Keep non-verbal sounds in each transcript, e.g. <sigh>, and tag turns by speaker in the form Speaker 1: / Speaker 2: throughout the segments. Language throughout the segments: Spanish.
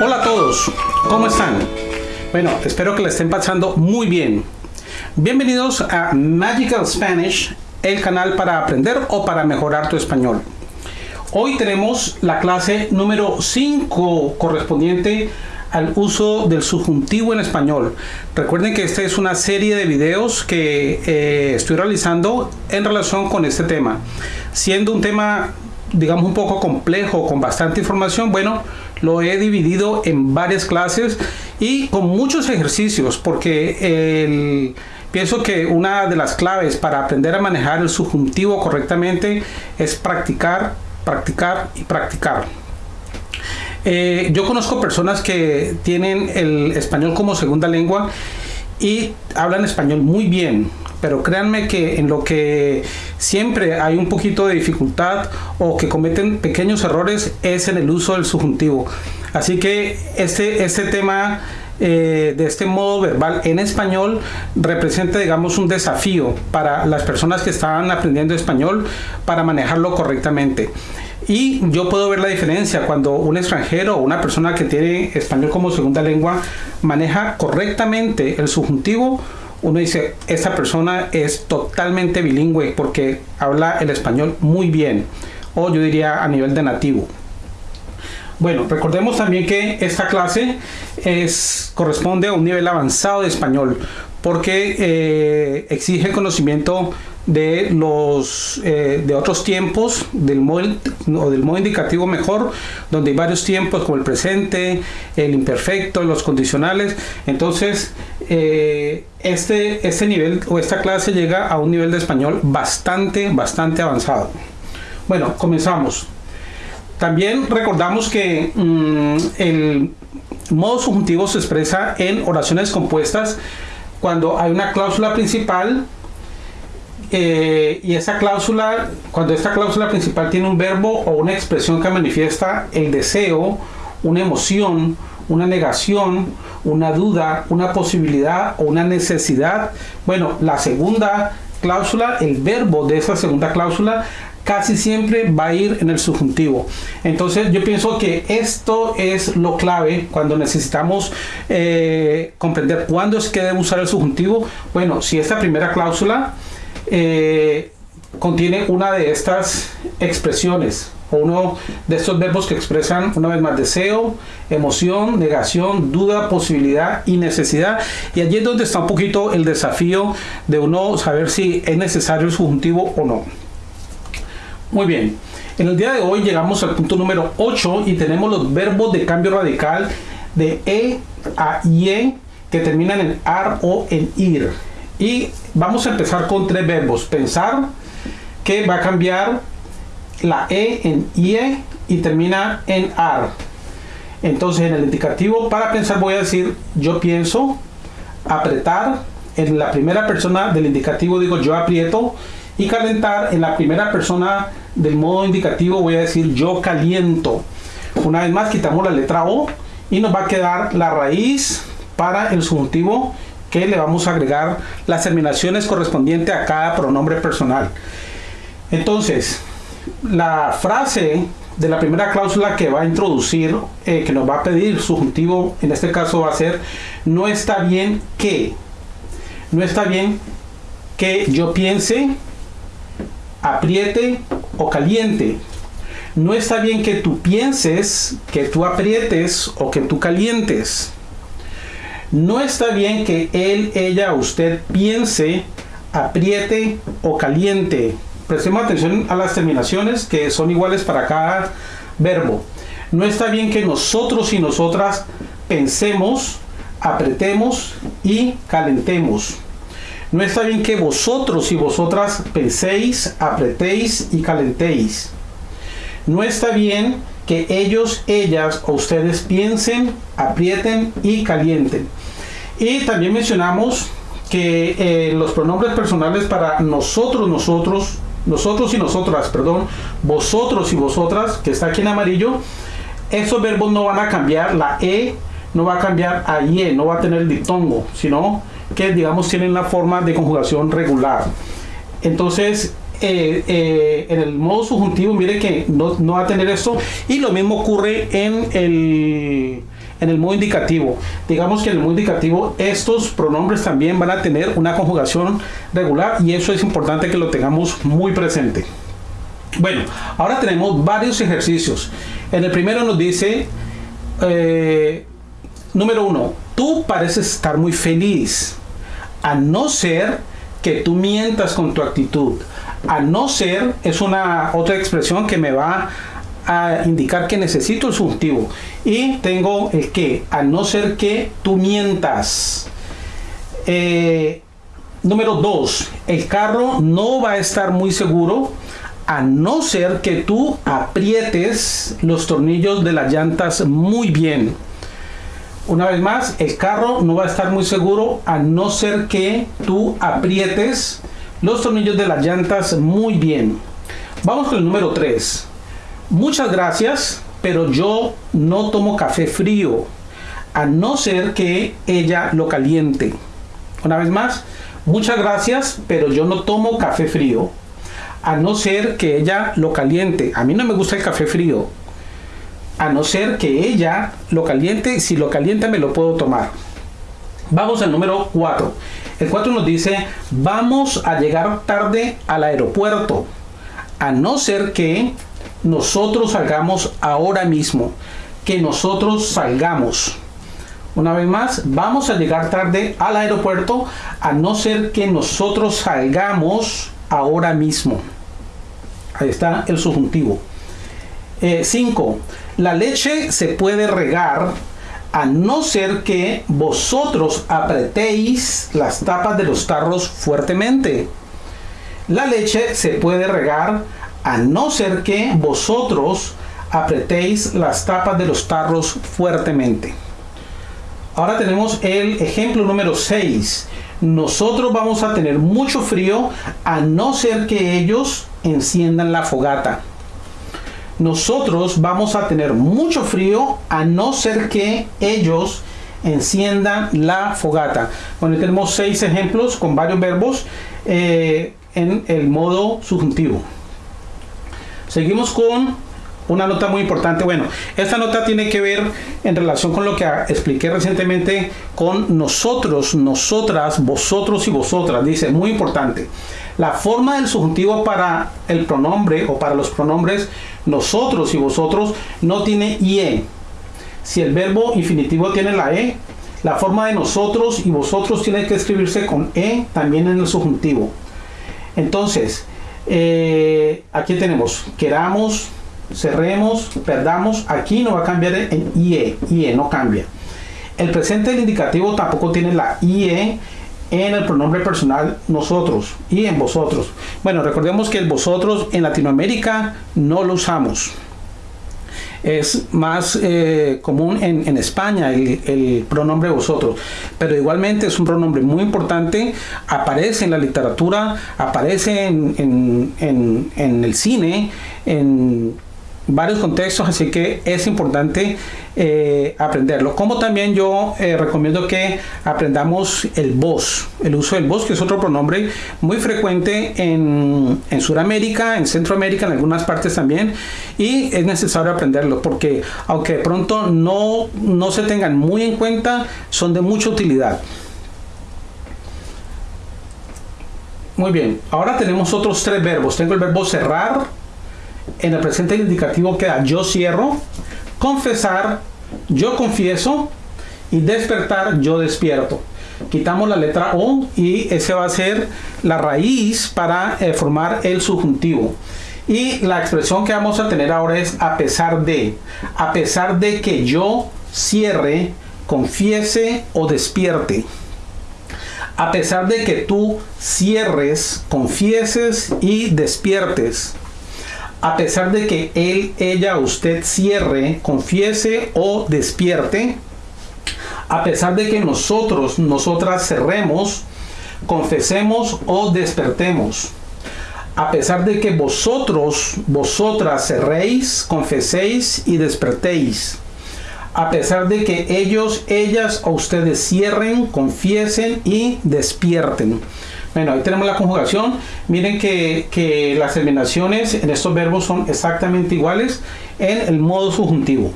Speaker 1: Hola a todos, ¿cómo están? Bueno, espero que le estén pasando muy bien. Bienvenidos a Magical Spanish, el canal para aprender o para mejorar tu español. Hoy tenemos la clase número 5 correspondiente al uso del subjuntivo en español. Recuerden que esta es una serie de videos que eh, estoy realizando en relación con este tema. Siendo un tema, digamos, un poco complejo, con bastante información, bueno, lo he dividido en varias clases y con muchos ejercicios, porque pienso que una de las claves para aprender a manejar el subjuntivo correctamente es practicar, practicar y practicar. Eh, yo conozco personas que tienen el español como segunda lengua y hablan español muy bien, pero créanme que en lo que siempre hay un poquito de dificultad o que cometen pequeños errores es en el uso del subjuntivo. Así que este, este tema eh, de este modo verbal en español representa digamos un desafío para las personas que están aprendiendo español para manejarlo correctamente. Y yo puedo ver la diferencia cuando un extranjero o una persona que tiene español como segunda lengua maneja correctamente el subjuntivo. Uno dice, esta persona es totalmente bilingüe porque habla el español muy bien. O yo diría a nivel de nativo. Bueno, recordemos también que esta clase es, corresponde a un nivel avanzado de español porque eh, exige conocimiento de los eh, de otros tiempos del modo o del modo indicativo mejor donde hay varios tiempos como el presente el imperfecto los condicionales entonces eh, este este nivel o esta clase llega a un nivel de español bastante bastante avanzado. Bueno comenzamos. También recordamos que mm, el modo subjuntivo se expresa en oraciones compuestas cuando hay una cláusula principal eh, y esa cláusula, cuando esta cláusula principal tiene un verbo o una expresión que manifiesta el deseo, una emoción, una negación, una duda, una posibilidad o una necesidad, bueno, la segunda cláusula, el verbo de esa segunda cláusula casi siempre va a ir en el subjuntivo. Entonces yo pienso que esto es lo clave cuando necesitamos eh, comprender cuándo es que debe usar el subjuntivo. Bueno, si esta primera cláusula eh, contiene una de estas expresiones uno de estos verbos que expresan una vez más deseo, emoción, negación, duda, posibilidad y necesidad. Y allí es donde está un poquito el desafío de uno saber si es necesario el subjuntivo o no. Muy bien, en el día de hoy llegamos al punto número 8 y tenemos los verbos de cambio radical de e a ie que terminan en ar o en ir. Y vamos a empezar con tres verbos. Pensar, que va a cambiar la E en IE y termina en AR. Entonces en el indicativo para pensar voy a decir yo pienso, apretar, en la primera persona del indicativo digo yo aprieto y calentar en la primera persona del modo indicativo voy a decir yo caliento. Una vez más quitamos la letra O y nos va a quedar la raíz para el subjuntivo que le vamos a agregar las terminaciones correspondientes a cada pronombre personal. Entonces, la frase de la primera cláusula que va a introducir, eh, que nos va a pedir subjuntivo, en este caso va a ser, no está bien que, no está bien que yo piense, apriete o caliente. No está bien que tú pienses, que tú aprietes o que tú calientes. No está bien que él, ella, usted piense, apriete o caliente. Prestemos atención a las terminaciones que son iguales para cada verbo. No está bien que nosotros y nosotras pensemos, apretemos y calentemos. No está bien que vosotros y vosotras penséis, apretéis y calentéis. No está bien que ellos, ellas o ustedes piensen, aprieten y calienten. Y también mencionamos que eh, los pronombres personales para nosotros, nosotros, nosotros y nosotras, perdón, vosotros y vosotras, que está aquí en amarillo, esos verbos no van a cambiar, la E no va a cambiar a IE, no va a tener el diptongo, sino que digamos tienen la forma de conjugación regular. Entonces, eh, eh, en el modo subjuntivo, mire que no, no, va a tener esto. Y lo mismo ocurre en el, en el modo indicativo. Digamos que en el modo indicativo estos pronombres también van a tener una conjugación regular y eso es importante que lo tengamos muy presente. Bueno, ahora tenemos varios ejercicios. En el primero nos dice, eh, número uno, tú pareces estar muy feliz, a no ser que tú mientas con tu actitud. A no ser es una otra expresión que me va a indicar que necesito el subjuntivo. Y tengo el que, a no ser que tú mientas. Eh, número dos, el carro no va a estar muy seguro a no ser que tú aprietes los tornillos de las llantas muy bien. Una vez más, el carro no va a estar muy seguro a no ser que tú aprietes los tornillos de las llantas muy bien. Vamos con el número 3. Muchas gracias, pero yo no tomo café frío, a no ser que ella lo caliente. Una vez más, muchas gracias, pero yo no tomo café frío, a no ser que ella lo caliente. A mí no me gusta el café frío, a no ser que ella lo caliente. Si lo calienta me lo puedo tomar. Vamos al número 4. El 4 nos dice, vamos a llegar tarde al aeropuerto, a no ser que nosotros salgamos ahora mismo, que nosotros salgamos. Una vez más, vamos a llegar tarde al aeropuerto, a no ser que nosotros salgamos ahora mismo. Ahí está el subjuntivo. 5. Eh, la leche se puede regar a no ser que vosotros apretéis las tapas de los tarros fuertemente. La leche se puede regar a no ser que vosotros apretéis las tapas de los tarros fuertemente. Ahora tenemos el ejemplo número 6. Nosotros vamos a tener mucho frío a no ser que ellos enciendan la fogata nosotros vamos a tener mucho frío a no ser que ellos enciendan la fogata. Bueno, tenemos seis ejemplos con varios verbos eh, en el modo subjuntivo. Seguimos con una nota muy importante. Bueno, esta nota tiene que ver en relación con lo que expliqué recientemente con nosotros, nosotras, vosotros y vosotras. Dice, muy importante. La forma del subjuntivo para el pronombre o para los pronombres nosotros y vosotros no tiene IE. Si el verbo infinitivo tiene la E, la forma de nosotros y vosotros tiene que escribirse con E también en el subjuntivo. Entonces, eh, aquí tenemos queramos, cerremos, perdamos. Aquí no va a cambiar en IE. IE no cambia. El presente del indicativo tampoco tiene la IE en el pronombre personal nosotros y en vosotros. Bueno, recordemos que el vosotros en Latinoamérica no lo usamos. Es más eh, común en, España el, pronombre vosotros, pero igualmente es un pronombre muy importante, aparece en la literatura, aparece en, en el cine, en varios contextos, así que es importante eh, aprenderlo. Como también yo eh, recomiendo que aprendamos el vos, el uso del vos, que es otro pronombre muy frecuente en, en Sudamérica, en Centroamérica, en algunas partes también, y es necesario aprenderlo porque aunque de pronto no, no se tengan muy en cuenta, son de mucha utilidad. Muy bien, ahora tenemos otros tres verbos. Tengo el verbo cerrar, en el presente indicativo queda yo cierro, confesar, yo confieso y despertar, yo despierto. Quitamos la letra O y ese va a ser la raíz para eh, formar el subjuntivo. Y la expresión que vamos a tener ahora es a pesar de. A pesar de que yo cierre, confiese o despierte. A pesar de que tú cierres, confieses y despiertes a pesar de que él, ella, usted cierre, confiese o despierte, a pesar de que nosotros, nosotras cerremos, confesemos o despertemos, a pesar de que vosotros, vosotras cerréis, confeséis y despertéis, a pesar de que ellos, ellas o ustedes cierren, confiesen y despierten. Bueno, ahí tenemos la conjugación. Miren que, las terminaciones en estos verbos son exactamente iguales en el modo subjuntivo.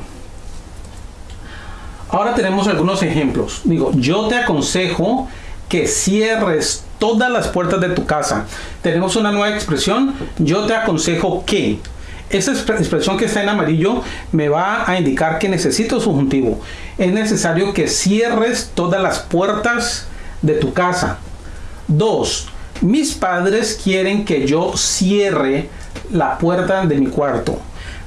Speaker 1: Ahora tenemos algunos ejemplos. Digo, yo te aconsejo que cierres todas las puertas de tu casa. Tenemos una nueva expresión. Yo te aconsejo que. Esa expresión que está en amarillo me va a indicar que necesito subjuntivo. Es necesario que cierres todas las puertas de tu casa. Dos, mis padres quieren que yo cierre la puerta de mi cuarto.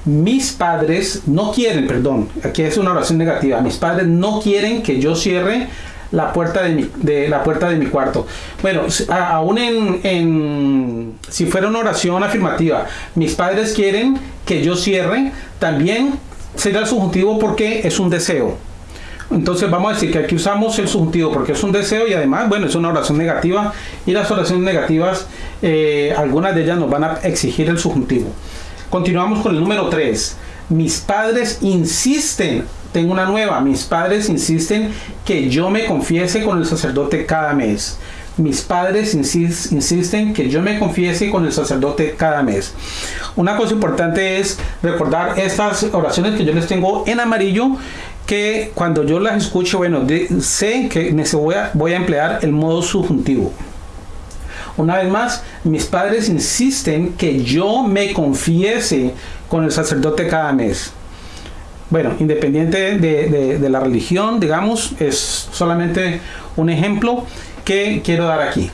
Speaker 1: Mis padres no quieren, perdón, aquí es una oración negativa. Mis padres no quieren que yo cierre la puerta de mi, la puerta de mi cuarto. Bueno, aún en, si fuera una oración afirmativa, mis padres quieren que yo cierre, también será el subjuntivo porque es un deseo. Entonces vamos a decir que aquí usamos el subjuntivo porque es un deseo y además, bueno, es una oración negativa y las oraciones negativas, eh, algunas de ellas nos van a exigir el subjuntivo. Continuamos con el número 3. Mis padres insisten tengo una nueva. Mis padres insisten que yo me confiese con el sacerdote cada mes. Mis padres insisten que yo me confiese con el sacerdote cada mes. Una cosa importante es recordar estas oraciones que yo les tengo en amarillo que cuando yo las escucho, bueno, sé que voy a, voy a emplear el modo subjuntivo. Una vez más, mis padres insisten que yo me confiese con el sacerdote cada mes. Bueno, independiente de, la religión, digamos, es solamente un ejemplo que quiero dar aquí.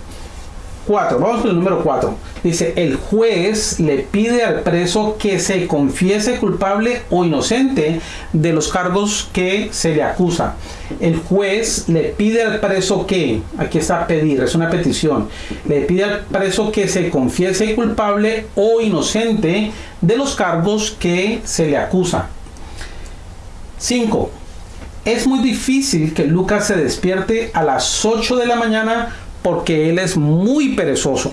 Speaker 1: 4. Vamos con el número 4. Dice, el juez le pide al preso que se confiese culpable o inocente de los cargos que se le acusa. El juez le pide al preso que, aquí está pedir, es una petición, le pide al preso que se confiese culpable o inocente de los cargos que se le acusa. 5. Es muy difícil que Lucas se despierte a las 8 de la mañana porque él es muy perezoso.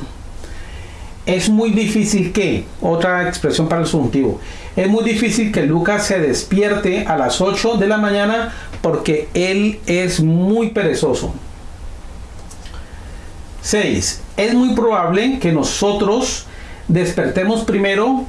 Speaker 1: Es muy difícil que, otra expresión para el subjuntivo, es muy difícil que Lucas se despierte a las 8 de la mañana porque él es muy perezoso. 6. Es muy probable que nosotros despertemos primero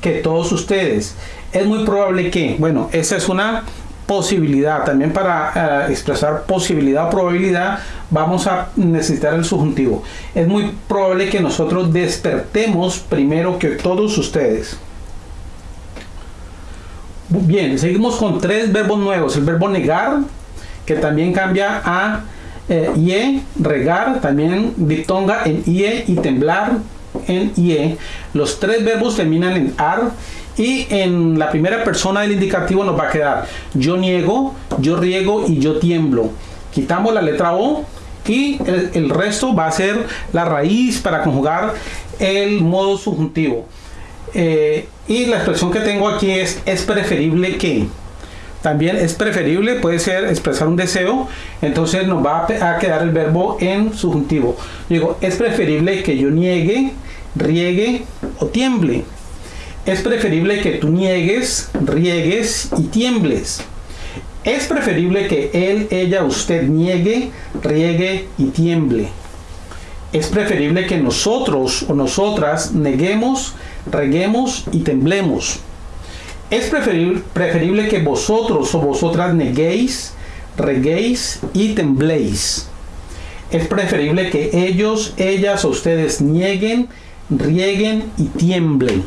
Speaker 1: que todos ustedes es muy probable que, bueno, esa es una posibilidad. También para eh, expresar posibilidad o probabilidad vamos a necesitar el subjuntivo. Es muy probable que nosotros despertemos primero que todos ustedes. Bien, seguimos con tres verbos nuevos. El verbo negar, que también cambia a eh, ie, regar, también diptonga en ie y temblar en ie. Los tres verbos terminan en ar y en la primera persona del indicativo nos va a quedar yo niego, yo riego y yo tiemblo. Quitamos la letra O y el, resto va a ser la raíz para conjugar el modo subjuntivo. Eh, y la expresión que tengo aquí es es preferible que. También es preferible, puede ser expresar un deseo, entonces nos va a quedar el verbo en subjuntivo. Digo, es preferible que yo niegue, riegue o tiemble es preferible que tú niegues, riegues y tiembles. Es preferible que él, ella, usted niegue, riegue y tiemble. Es preferible que nosotros o nosotras neguemos, reguemos y temblemos. Es preferible, que vosotros o vosotras neguéis, reguéis y tembléis. Es preferible que ellos, ellas o ustedes nieguen, rieguen y tiemblen.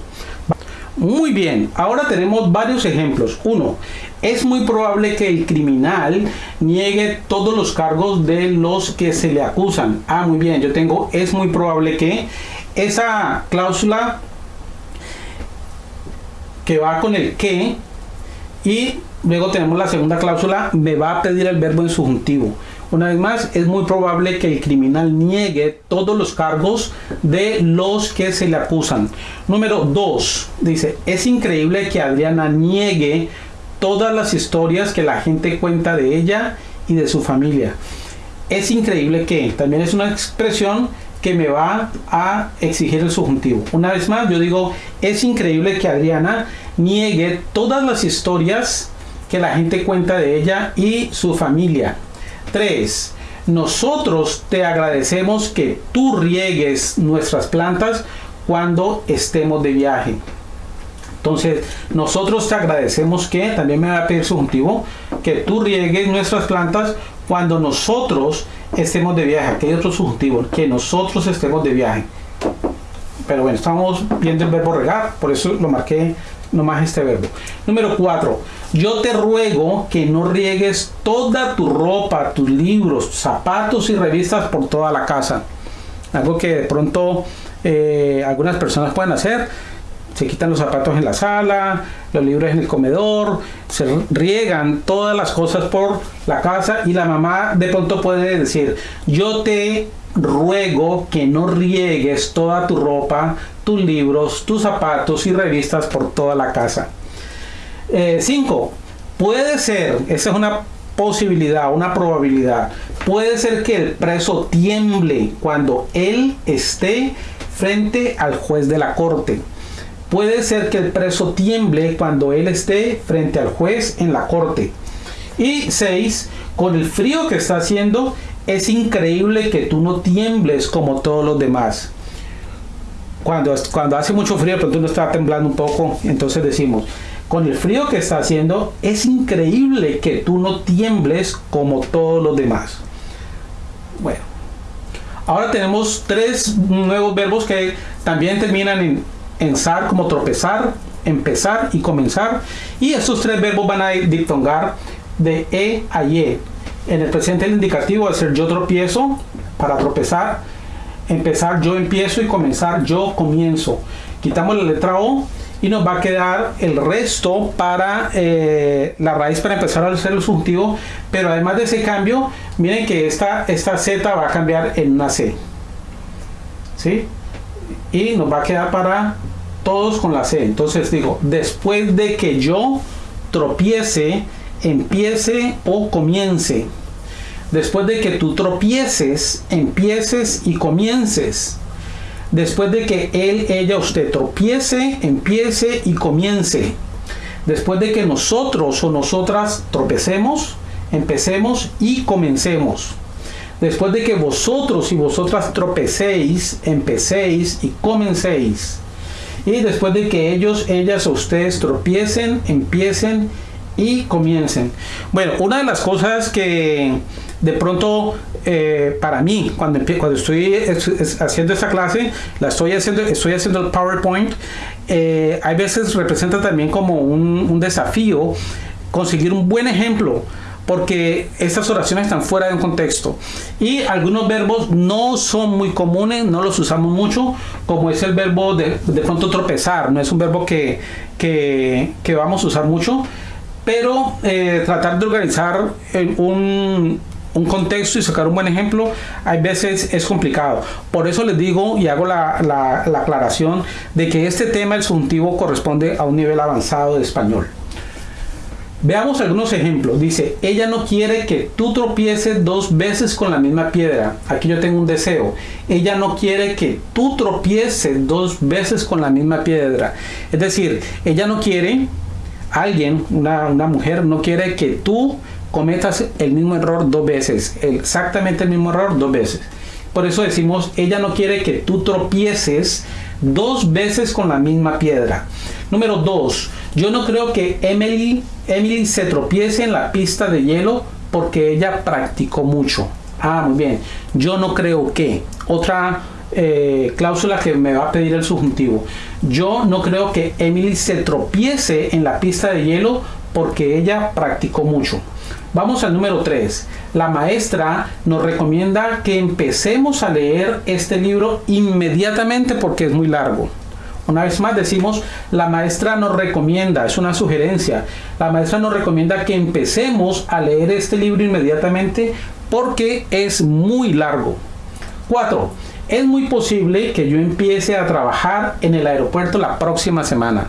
Speaker 1: Muy bien, ahora tenemos varios ejemplos. Uno, es muy probable que el criminal niegue todos los cargos de los que se le acusan. Ah, muy bien, yo tengo, es muy probable que esa cláusula que va con el que y luego tenemos la segunda cláusula, me va a pedir el verbo en subjuntivo. Una vez más, es muy probable que el criminal niegue todos los cargos de los que se le acusan. Número 2, dice, es increíble que Adriana niegue todas las historias que la gente cuenta de ella y de su familia. Es increíble que, también es una expresión que me va a exigir el subjuntivo. Una vez más, yo digo, es increíble que Adriana niegue todas las historias que la gente cuenta de ella y su familia. 3. Nosotros te agradecemos que tú riegues nuestras plantas cuando estemos de viaje. Entonces, nosotros te agradecemos que, también me va a pedir subjuntivo, que tú riegues nuestras plantas cuando nosotros estemos de viaje. Aquí hay otro subjuntivo, que nosotros estemos de viaje. Pero bueno, estamos viendo el verbo regar, por eso lo marqué nomás este verbo. Número 4. Yo te ruego que no riegues toda tu ropa, tus libros, zapatos y revistas por toda la casa. Algo que de pronto eh, algunas personas pueden hacer se quitan los zapatos en la sala, los libros en el comedor, se riegan todas las cosas por la casa y la mamá de pronto puede decir, yo te ruego que no riegues toda tu ropa, tus libros, tus zapatos y revistas por toda la casa. 5. Eh, puede ser, esa es una posibilidad, una probabilidad, puede ser que el preso tiemble cuando él esté frente al juez de la corte. Puede ser que el preso tiemble cuando él esté frente al juez en la corte. Y 6. Con el frío que está haciendo, es increíble que tú no tiembles como todos los demás. Cuando, hace mucho frío, pero tú no está temblando un poco, entonces decimos, con el frío que está haciendo, es increíble que tú no tiembles como todos los demás. Bueno, ahora tenemos tres nuevos verbos que también terminan en ensar como tropezar, empezar y comenzar. Y estos tres verbos van a dictongar de E a Y. En el presente el indicativo va a ser yo tropiezo para tropezar, empezar yo empiezo y comenzar yo comienzo. Quitamos la letra O y nos va a quedar el resto para eh, la raíz para empezar a hacer el subjuntivo. Pero además de ese cambio, miren que esta, esta Z va a cambiar en una C. ¿Sí? y nos va a quedar para todos con la C. Entonces digo, después de que yo tropiece, empiece o comience. Después de que tú tropieces, empieces y comiences. Después de que él, ella, usted tropiece, empiece y comience. Después de que nosotros o nosotras tropecemos, empecemos y comencemos después de que vosotros y vosotras tropecéis, empecéis y comencéis. Y después de que ellos, ellas o ustedes tropiecen, empiecen y comiencen. Bueno, una de las cosas que de pronto eh, para mí, cuando, estoy haciendo esta clase, la estoy haciendo, estoy haciendo el PowerPoint, eh, hay veces representa también como un, desafío conseguir un buen ejemplo porque estas oraciones están fuera de un contexto. Y algunos verbos no son muy comunes, no los usamos mucho, como es el verbo de, de pronto tropezar, no es un verbo que, que, que vamos a usar mucho, pero eh, tratar de organizar un, un contexto y sacar un buen ejemplo, hay veces es complicado. Por eso les digo y hago la, la, la aclaración de que este tema, el subjuntivo, corresponde a un nivel avanzado de español. Veamos algunos ejemplos. Dice, ella no quiere que tú tropieces dos veces con la misma piedra. Aquí yo tengo un deseo. Ella no quiere que tú tropieces dos veces con la misma piedra. Es decir, ella no quiere, alguien, una, una mujer, no quiere que tú cometas el mismo error dos veces. Exactamente el mismo error dos veces. Por eso decimos, ella no quiere que tú tropieces dos veces con la misma piedra. Número dos, yo no creo que Emily, Emily se tropiece en la pista de hielo porque ella practicó mucho. Ah, muy bien. Yo no creo que. Otra eh, cláusula que me va a pedir el subjuntivo. Yo no creo que Emily se tropiece en la pista de hielo porque ella practicó mucho. Vamos al número 3. La maestra nos recomienda que empecemos a leer este libro inmediatamente porque es muy largo. Una vez más decimos, la maestra nos recomienda, es una sugerencia, la maestra nos recomienda que empecemos a leer este libro inmediatamente porque es muy largo. 4. Es muy posible que yo empiece a trabajar en el aeropuerto la próxima semana.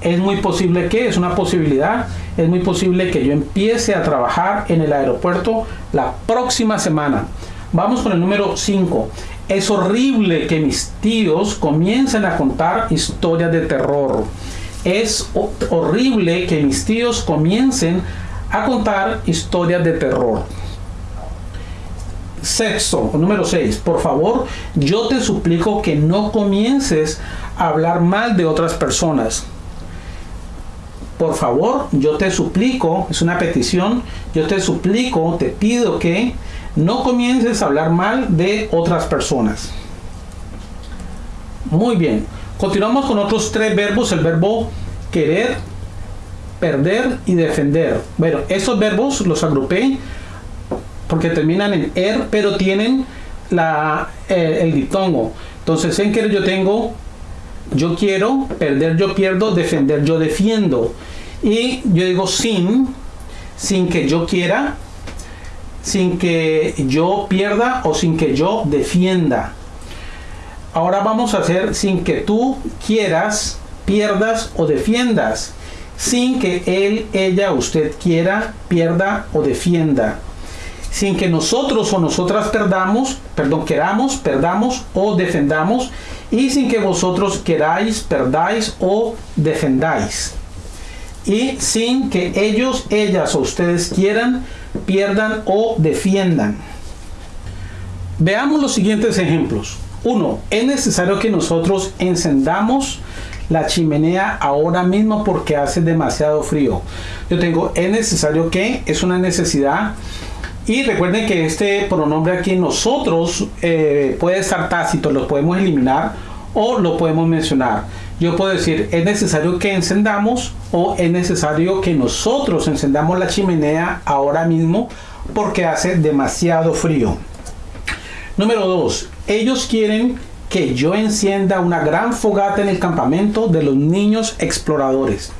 Speaker 1: Es muy posible que, es una posibilidad, es muy posible que yo empiece a trabajar en el aeropuerto la próxima semana. Vamos con el número 5. Es horrible que mis tíos comiencen a contar historias de terror. Es horrible que mis tíos comiencen a contar historias de terror. Sexto, número 6. Por favor, yo te suplico que no comiences a hablar mal de otras personas. Por favor, yo te suplico, es una petición, yo te suplico, te pido que no comiences a hablar mal de otras personas. Muy bien, continuamos con otros tres verbos, el verbo querer, perder y defender. Bueno, esos verbos los agrupé porque terminan en er, pero tienen la, eh, el diptongo. Entonces, en querer yo tengo yo quiero, perder yo pierdo, defender yo defiendo. Y yo digo sin, sin que yo quiera, sin que yo pierda o sin que yo defienda. Ahora vamos a hacer sin que tú quieras, pierdas o defiendas. Sin que él, ella, usted quiera, pierda o defienda. Sin que nosotros o nosotras perdamos, perdón, queramos, perdamos o defendamos. Y sin que vosotros queráis, perdáis o defendáis y sin que ellos, ellas o ustedes quieran, pierdan o defiendan. Veamos los siguientes ejemplos. Uno, es necesario que nosotros encendamos la chimenea ahora mismo porque hace demasiado frío. Yo tengo es necesario que, es una necesidad. Y recuerden que este pronombre aquí nosotros eh, puede estar tácito, lo podemos eliminar o lo podemos mencionar yo puedo decir, es necesario que encendamos o es necesario que nosotros encendamos la chimenea ahora mismo porque hace demasiado frío. Número 2. Ellos quieren que yo encienda una gran fogata en el campamento de los niños exploradores.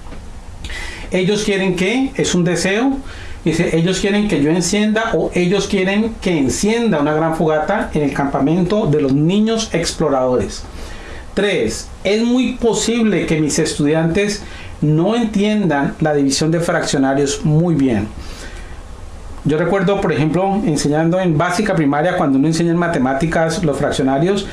Speaker 1: Ellos quieren que, es un deseo, dice, ellos quieren que yo encienda o ellos quieren que encienda una gran fogata en el campamento de los niños exploradores. 3. Es muy posible que mis estudiantes no entiendan la división de fraccionarios muy bien. Yo recuerdo, por ejemplo, enseñando en básica primaria, cuando uno enseña en matemáticas los fraccionarios,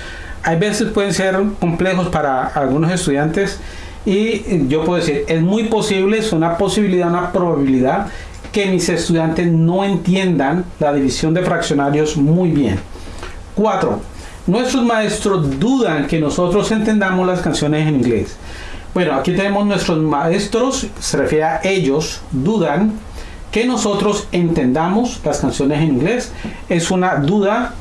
Speaker 1: hay veces pueden ser complejos para algunos estudiantes y yo puedo decir, es muy posible, es una posibilidad, una probabilidad que mis estudiantes no entiendan la división de fraccionarios muy bien. 4 Nuestros maestros dudan que nosotros entendamos las canciones en inglés. Bueno, aquí tenemos nuestros maestros, se refiere a ellos, dudan que nosotros entendamos las canciones en inglés. Es una duda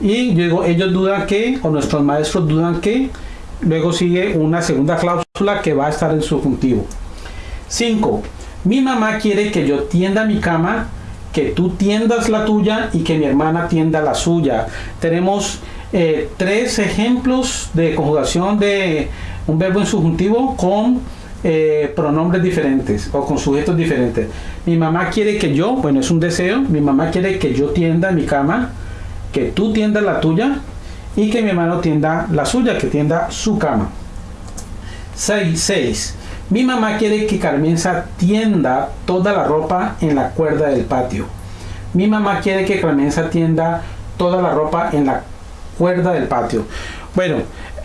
Speaker 1: y luego ellos dudan que, o nuestros maestros dudan que, luego sigue una segunda cláusula que va a estar en subjuntivo. 5. Mi mamá quiere que yo tienda mi cama, que tú tiendas la tuya y que mi hermana tienda la suya. Tenemos eh, tres ejemplos de conjugación de un verbo en subjuntivo con eh, pronombres diferentes o con sujetos diferentes. Mi mamá quiere que yo, bueno, es un deseo, mi mamá quiere que yo tienda mi cama, que tú tiendas la tuya y que mi hermano tienda la suya, que tienda su cama. 6. Mi mamá quiere que Carmenza tienda toda la ropa en la cuerda del patio. Mi mamá quiere que Carmenza tienda toda la ropa en la cuerda del patio. Bueno,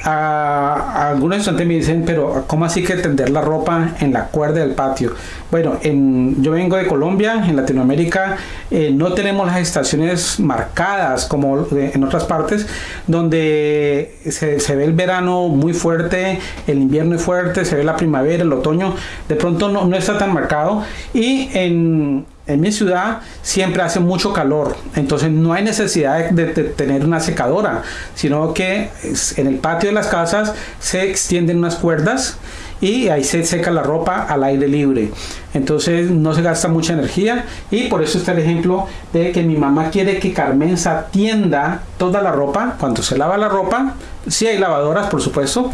Speaker 1: algunos me dicen, pero ¿cómo así que tender la ropa en la cuerda del patio? Bueno, en, yo vengo de Colombia, en Latinoamérica eh, no tenemos las estaciones marcadas como en otras partes, donde se, se, ve el verano muy fuerte, el invierno es fuerte, se ve la primavera, el otoño, de pronto no, no está tan marcado. Y en en mi ciudad siempre hace mucho calor, entonces no hay necesidad de, tener una secadora, sino que en el patio de las casas se extienden unas cuerdas y ahí se seca la ropa al aire libre. Entonces no se gasta mucha energía y por eso está el ejemplo de que mi mamá quiere que Carmenza tienda toda la ropa. Cuando se lava la ropa, sí hay lavadoras por supuesto,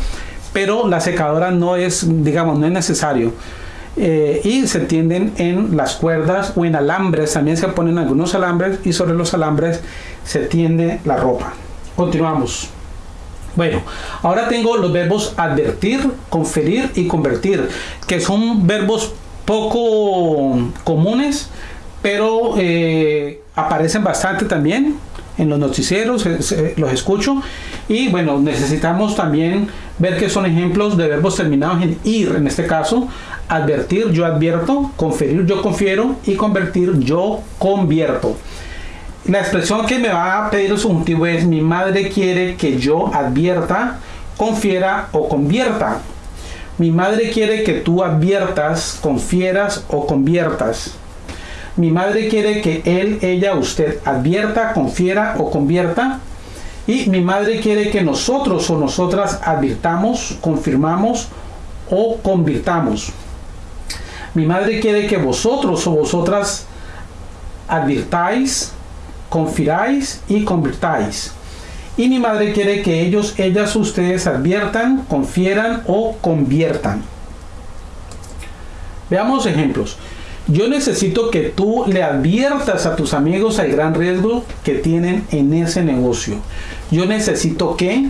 Speaker 1: pero la secadora no es, digamos, no es necesario. Eh, y se tienden en las cuerdas o en alambres, también se ponen algunos alambres y sobre los alambres se tiende la ropa. Continuamos. Bueno, ahora tengo los verbos advertir, conferir y convertir, que son verbos poco comunes, pero eh, aparecen bastante también en los noticieros, los escucho. Y bueno, necesitamos también ver que son ejemplos de verbos terminados en ir, en este caso, advertir, yo advierto, conferir, yo confiero y convertir, yo convierto. La expresión que me va a pedir el subjuntivo es mi madre quiere que yo advierta, confiera o convierta. Mi madre quiere que tú adviertas, confieras o conviertas. Mi madre quiere que él, ella, usted advierta, confiera o convierta. Y mi madre quiere que nosotros o nosotras advirtamos, confirmamos o convirtamos. Mi madre quiere que vosotros o vosotras advirtáis, confiráis y convirtáis. Y mi madre quiere que ellos, ellas, ustedes adviertan, confieran o conviertan. Veamos ejemplos. Yo necesito que tú le adviertas a tus amigos el gran riesgo que tienen en ese negocio. Yo necesito que,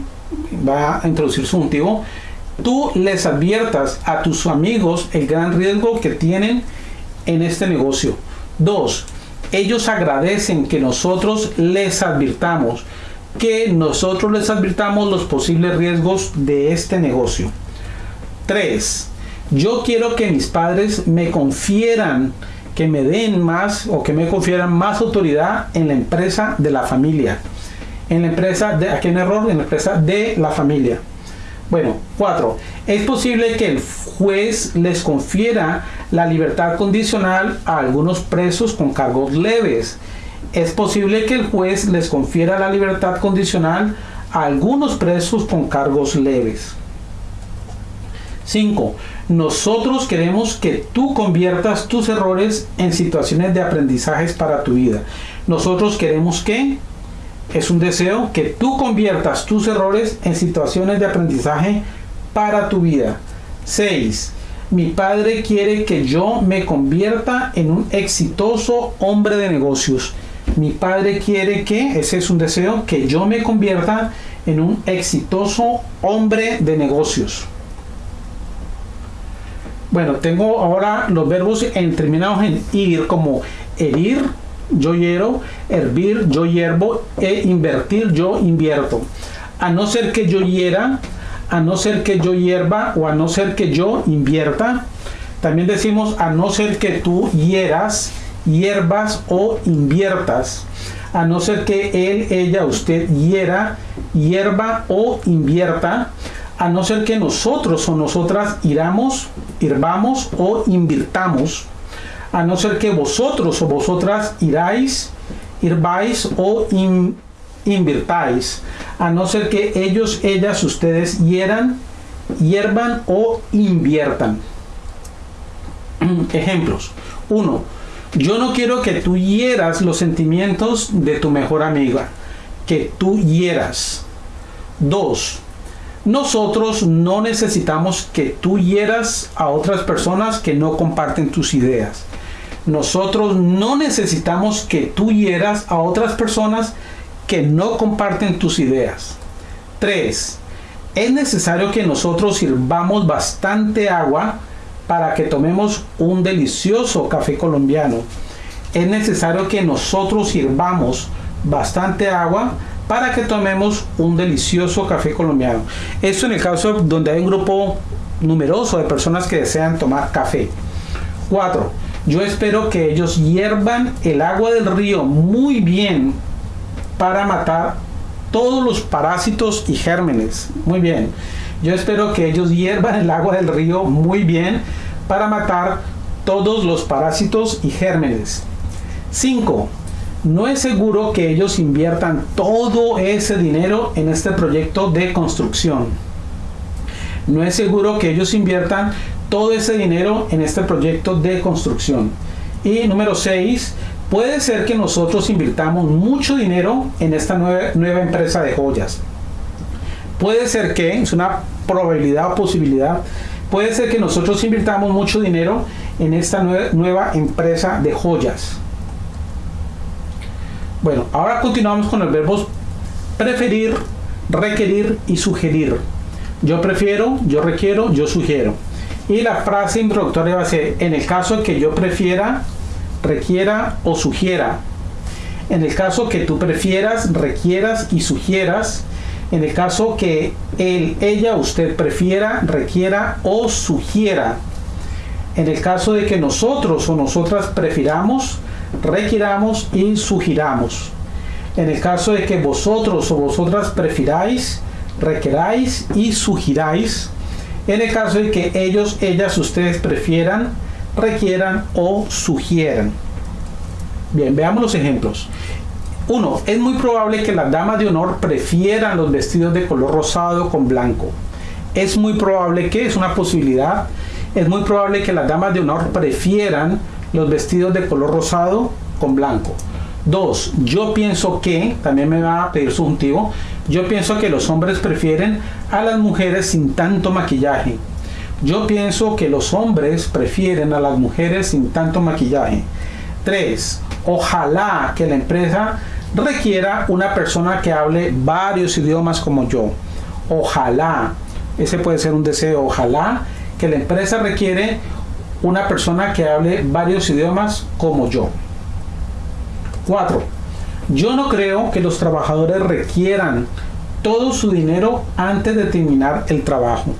Speaker 1: va a introducir su motivo, tú les adviertas a tus amigos el gran riesgo que tienen en este negocio. Dos, ellos agradecen que nosotros les advirtamos, que nosotros les advirtamos los posibles riesgos de este negocio. Tres, yo quiero que mis padres me confieran, que me den más o que me confieran más autoridad en la empresa de la familia. En la empresa de, error, en la empresa de la familia. Bueno, cuatro. Es posible que el juez les confiera la libertad condicional a algunos presos con cargos leves. Es posible que el juez les confiera la libertad condicional a algunos presos con cargos leves. 5. Nosotros queremos que tú conviertas tus errores en situaciones de aprendizajes para tu vida. Nosotros queremos que es un deseo que tú conviertas tus errores en situaciones de aprendizaje para tu vida. 6. Mi padre quiere que yo me convierta en un exitoso hombre de negocios. Mi padre quiere que, ese es un deseo, que yo me convierta en un exitoso hombre de negocios. Bueno, tengo ahora los verbos terminados en ir como herir, yo hiero, hervir, yo hiervo, e invertir, yo invierto. A no ser que yo hiera, a no ser que yo hierva o a no ser que yo invierta. También decimos a no ser que tú hieras, hierbas o inviertas. A no ser que él, ella, usted hiera, hierba o invierta. A no ser que nosotros o nosotras iramos, hirvamos o invirtamos a no ser que vosotros o vosotras iráis, irváis o invirtáis, a no ser que ellos, ellas, ustedes hieran, hiervan o inviertan. <clears throat> Ejemplos. 1. Yo no quiero que tú hieras los sentimientos de tu mejor amiga, que tú hieras. 2. Nosotros no necesitamos que tú hieras a otras personas que no comparten tus ideas. Nosotros no necesitamos que tú hieras a otras personas que no comparten tus ideas. 3. Es necesario que nosotros sirvamos bastante agua para que tomemos un delicioso café colombiano. Es necesario que nosotros sirvamos bastante agua para que tomemos un delicioso café colombiano. Esto en el caso donde hay un grupo numeroso de personas que desean tomar café. 4 yo espero que ellos hiervan el agua del río muy bien para matar todos los parásitos y gérmenes. Muy bien. Yo espero que ellos hiervan el agua del río muy bien para matar todos los parásitos y gérmenes. 5. No es seguro que ellos inviertan todo ese dinero en este proyecto de construcción. No es seguro que ellos inviertan todo ese dinero en este proyecto de construcción. Y número 6, puede ser que nosotros invirtamos mucho dinero en esta nueva, nueva empresa de joyas. Puede ser que, es una probabilidad o posibilidad, puede ser que nosotros invirtamos mucho dinero en esta nueva empresa de joyas. Bueno, ahora continuamos con los verbos preferir, requerir y sugerir. Yo prefiero, yo requiero, yo sugiero. Y la frase introductoria va a ser, en el caso que yo prefiera, requiera o sugiera. En el caso que tú prefieras, requieras y sugieras. En el caso que él, ella, usted prefiera, requiera o sugiera. En el caso de que nosotros o nosotras prefiramos, requiramos y sugiramos. En el caso de que vosotros o vosotras prefiráis, requeráis y sugiráis en el caso de que ellos, ellas, ustedes prefieran, requieran o sugieran. Bien, veamos los ejemplos. Uno, es muy probable que las damas de honor prefieran los vestidos de color rosado con blanco. Es muy probable que, es una posibilidad, es muy probable que las damas de honor prefieran los vestidos de color rosado con blanco. Dos, yo pienso que, también me va a pedir subjuntivo, yo pienso que los hombres prefieren a las mujeres sin tanto maquillaje. Yo pienso que los hombres prefieren a las mujeres sin tanto maquillaje. Tres, ojalá que la empresa requiera una persona que hable varios idiomas como yo. Ojalá, ese puede ser un deseo, ojalá que la empresa requiere una persona que hable varios idiomas como yo. 4. Yo no creo que los trabajadores requieran todo su dinero antes de terminar el trabajo.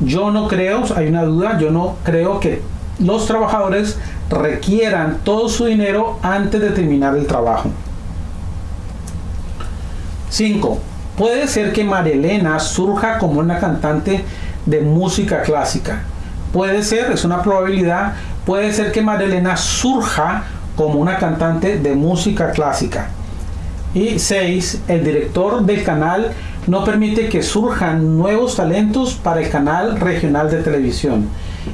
Speaker 1: Yo no creo, hay una duda, yo no creo que los trabajadores requieran todo su dinero antes de terminar el trabajo. 5. Puede ser que Marilena surja como una cantante de música clásica. Puede ser, es una probabilidad, puede ser que Marilena surja como una cantante de música clásica. Y 6. El director del canal no permite que surjan nuevos talentos para el canal regional de televisión.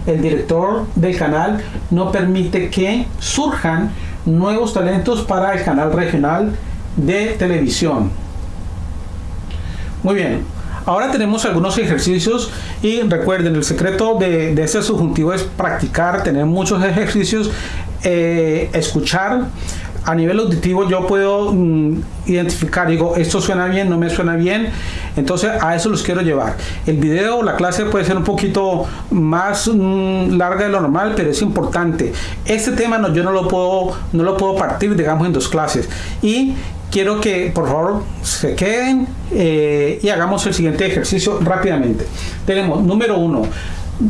Speaker 1: El director del canal no permite que surjan nuevos talentos para el canal regional de televisión. Muy bien, ahora tenemos algunos ejercicios y recuerden, el secreto de, de este subjuntivo es practicar, tener muchos ejercicios eh, escuchar a nivel auditivo yo puedo mm, identificar, digo, esto suena bien, no me suena bien, entonces a eso los quiero llevar. El video, la clase puede ser un poquito más mm, larga de lo normal, pero es importante. Este tema no, yo no lo puedo, no lo puedo partir, digamos, en dos clases. Y quiero que por favor se queden eh, y hagamos el siguiente ejercicio rápidamente. Tenemos número uno.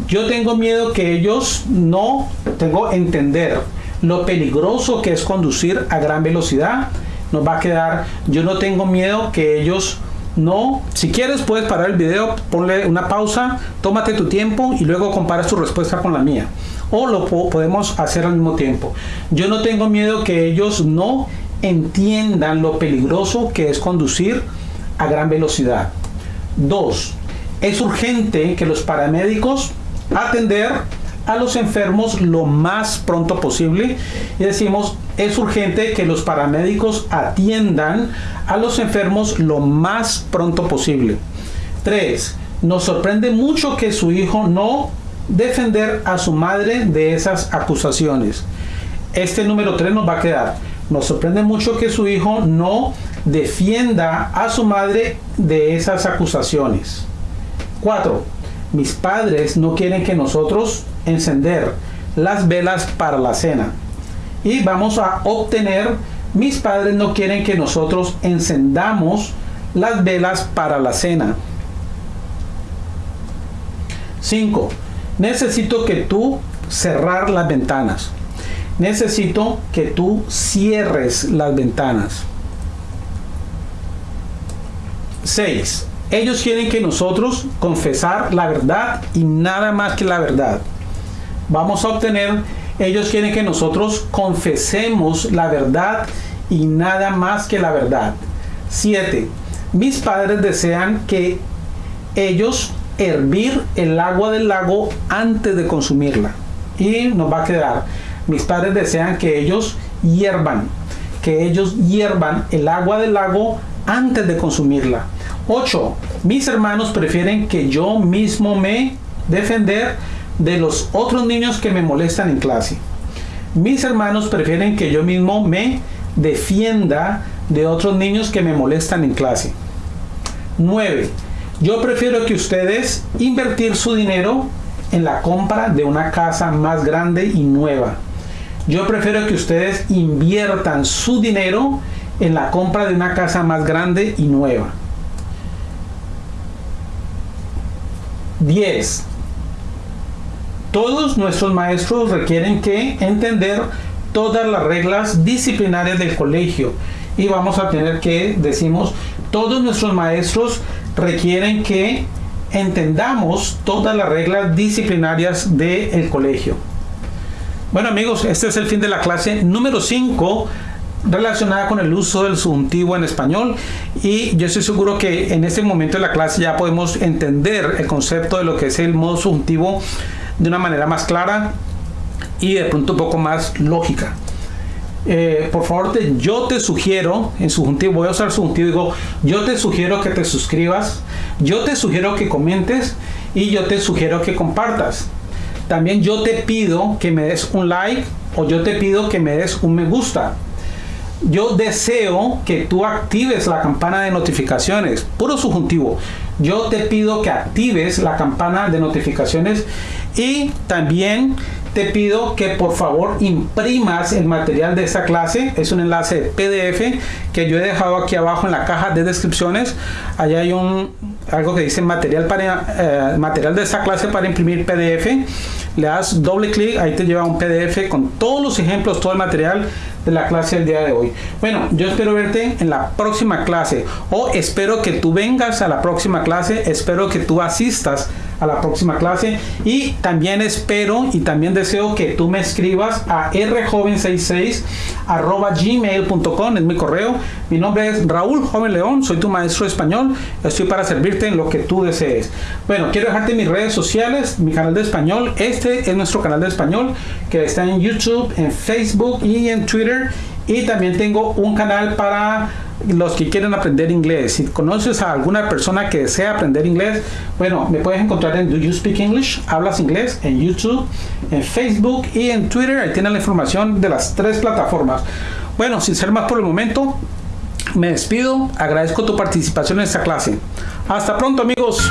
Speaker 1: Yo tengo miedo que ellos no tengo entender lo peligroso que es conducir a gran velocidad. Nos va a quedar, yo no tengo miedo que ellos no, si quieres puedes parar el video, ponle una pausa, tómate tu tiempo y luego comparas tu respuesta con la mía. O lo podemos hacer al mismo tiempo. Yo no tengo miedo que ellos no entiendan lo peligroso que es conducir a gran velocidad. Dos, es urgente que los paramédicos atender a los enfermos lo más pronto posible y decimos es urgente que los paramédicos atiendan a los enfermos lo más pronto posible. 3. Nos sorprende mucho que su hijo no defender a su madre de esas acusaciones. Este número 3 nos va a quedar. Nos sorprende mucho que su hijo no defienda a su madre de esas acusaciones. 4 mis padres no quieren que nosotros encender las velas para la cena. Y vamos a obtener, mis padres no quieren que nosotros encendamos las velas para la cena. 5. Necesito que tú cerrar las ventanas. Necesito que tú cierres las ventanas. 6. Ellos quieren que nosotros confesar la verdad y nada más que la verdad. Vamos a obtener, ellos quieren que nosotros confesemos la verdad y nada más que la verdad. 7. Mis padres desean que ellos hervir el agua del lago antes de consumirla. Y nos va a quedar, mis padres desean que ellos hiervan, que ellos hiervan el agua del lago antes de consumirla. 8. Mis hermanos prefieren que yo mismo me defender de los otros niños que me molestan en clase. Mis hermanos prefieren que yo mismo me defienda de otros niños que me molestan en clase. 9. Yo prefiero que ustedes invertir su dinero en la compra de una casa más grande y nueva. Yo prefiero que ustedes inviertan su dinero en la compra de una casa más grande y nueva. 10. Todos nuestros maestros requieren que entender todas las reglas disciplinarias del colegio y vamos a tener que, decimos, todos nuestros maestros requieren que entendamos todas las reglas disciplinarias del colegio. Bueno amigos, este es el fin de la clase número 5 relacionada con el uso del subjuntivo en español y yo estoy seguro que en este momento de la clase ya podemos entender el concepto de lo que es el modo subjuntivo de una manera más clara y de pronto un poco más lógica. Eh, por favor, te, yo te sugiero, en subjuntivo, voy a usar subjuntivo, digo, yo te sugiero que te suscribas, yo te sugiero que comentes y yo te sugiero que compartas. También yo te pido que me des un like o yo te pido que me des un me gusta yo deseo que tú actives la campana de notificaciones, puro subjuntivo. Yo te pido que actives la campana de notificaciones y también te pido que por favor imprimas el material de esta clase. Es un enlace PDF que yo he dejado aquí abajo en la caja de descripciones. Allá hay un algo que dice material para eh, material de esta clase para imprimir PDF. Le das doble clic, ahí te lleva un PDF con todos los ejemplos, todo el material de la clase del día de hoy. Bueno, yo espero verte en la próxima clase o espero que tú vengas a la próxima clase, espero que tú asistas a la próxima clase y también espero y también deseo que tú me escribas a rjoven66 arroba gmail.com es mi correo. Mi nombre es Raúl Joven León soy tu maestro español estoy para servirte en lo que tú desees. Bueno quiero dejarte mis redes sociales mi canal de español este es nuestro canal de español que está en YouTube en Facebook y en Twitter y también tengo un canal para los que quieren aprender inglés. Si conoces a alguna persona que desea aprender inglés, bueno, me puedes encontrar en Do You Speak English? Hablas inglés en YouTube, en Facebook y en Twitter. Ahí tienes la información de las tres plataformas. Bueno, sin ser más por el momento, me despido. Agradezco tu participación en esta clase. Hasta pronto amigos.